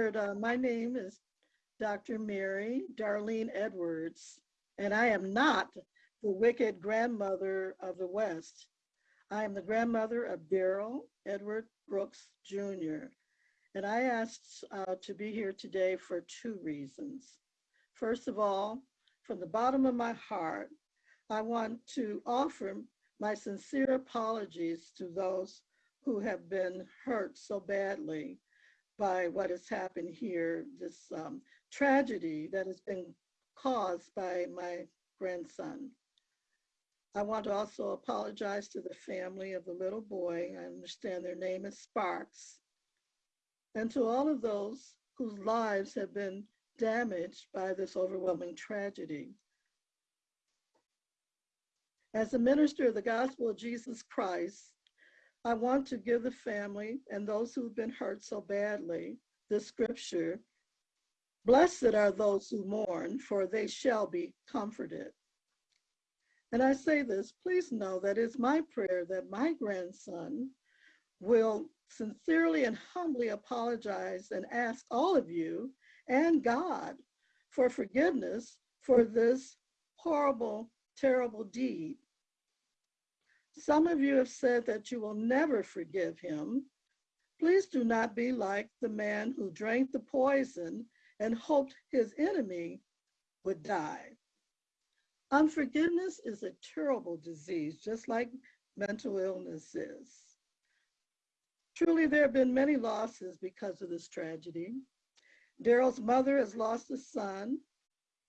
Uh, my name is Dr. Mary Darlene Edwards, and I am not the wicked grandmother of the West. I am the grandmother of Darrell Edward Brooks Jr. And I asked uh, to be here today for two reasons. First of all, from the bottom of my heart, I want to offer my sincere apologies to those who have been hurt so badly by what has happened here, this um, tragedy that has been caused by my grandson. I want to also apologize to the family of the little boy. I understand their name is Sparks. And to all of those whose lives have been damaged by this overwhelming tragedy. As a minister of the gospel of Jesus Christ, I want to give the family and those who've been hurt so badly this scripture Blessed are those who mourn, for they shall be comforted. And I say this, please know that it's my prayer that my grandson will sincerely and humbly apologize and ask all of you and God for forgiveness for this horrible, terrible deed some of you have said that you will never forgive him. Please do not be like the man who drank the poison and hoped his enemy would die. Unforgiveness is a terrible disease, just like mental illness is. Truly, there have been many losses because of this tragedy. Darrell's mother has lost a son.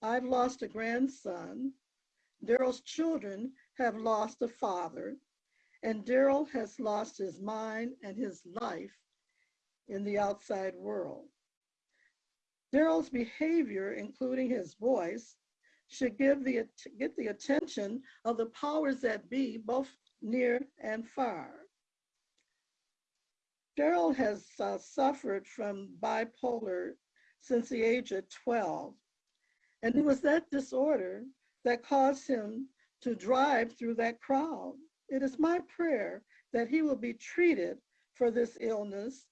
I've lost a grandson. Darrell's children have lost a father, and Darrell has lost his mind and his life in the outside world. Darrell's behavior, including his voice, should give the, get the attention of the powers that be, both near and far. Darrell has uh, suffered from bipolar since the age of 12. And it was that disorder that caused him to drive through that crowd. It is my prayer that he will be treated for this illness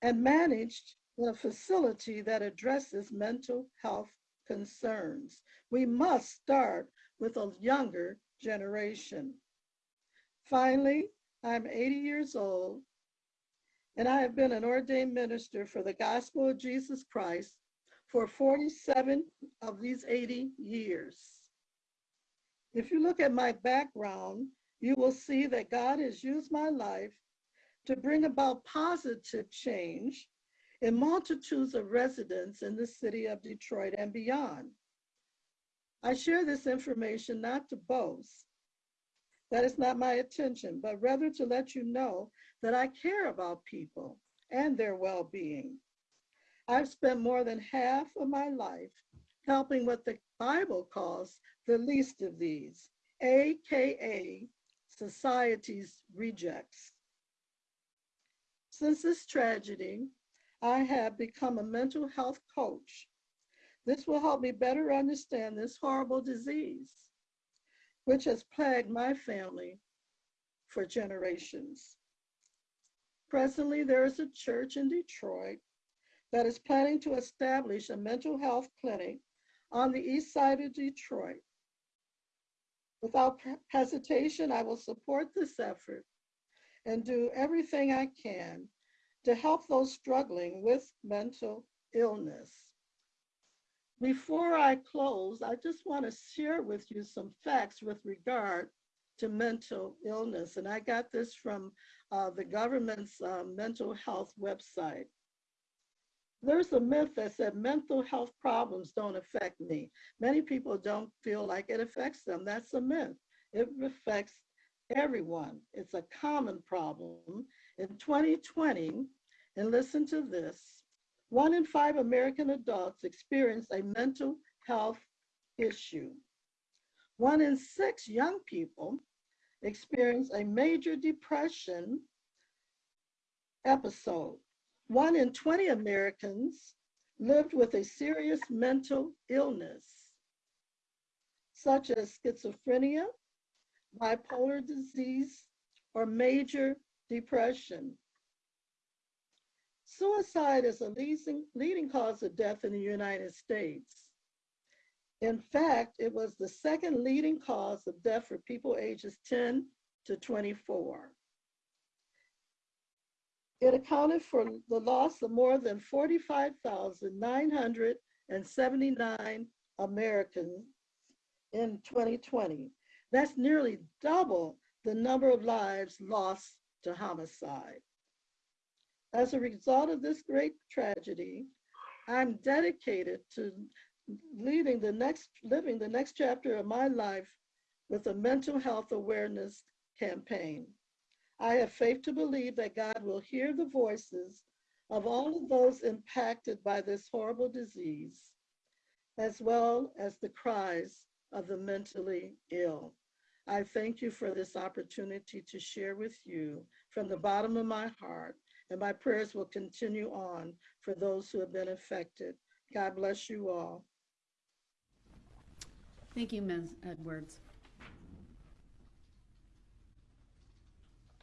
and managed in a facility that addresses mental health concerns. We must start with a younger generation. Finally, I'm 80 years old and I have been an ordained minister for the gospel of Jesus Christ for 47 of these 80 years. If you look at my background, you will see that God has used my life to bring about positive change in multitudes of residents in the city of Detroit and beyond. I share this information not to boast, that is not my intention, but rather to let you know that I care about people and their well-being. I've spent more than half of my life helping what the Bible calls the least of these, AKA society's rejects. Since this tragedy, I have become a mental health coach. This will help me better understand this horrible disease, which has plagued my family for generations. Presently, there is a church in Detroit that is planning to establish a mental health clinic on the east side of Detroit. Without hesitation, I will support this effort and do everything I can to help those struggling with mental illness. Before I close, I just want to share with you some facts with regard to mental illness. And I got this from uh, the government's uh, mental health website. There's a myth that said mental health problems don't affect me. Many people don't feel like it affects them. That's a myth. It affects everyone. It's a common problem. In 2020, and listen to this, one in five American adults experience a mental health issue. One in six young people experience a major depression episode. One in 20 Americans lived with a serious mental illness, such as schizophrenia, bipolar disease, or major depression. Suicide is a leading, leading cause of death in the United States. In fact, it was the second leading cause of death for people ages 10 to 24. It accounted for the loss of more than 45,979 Americans in 2020. That's nearly double the number of lives lost to homicide. As a result of this great tragedy, I'm dedicated to leading the next, living the next chapter of my life with a mental health awareness campaign. I have faith to believe that God will hear the voices of all of those impacted by this horrible disease, as well as the cries of the mentally ill. I thank you for this opportunity to share with you from the bottom of my heart, and my prayers will continue on for those who have been affected. God bless you all. Thank you, Ms. Edwards.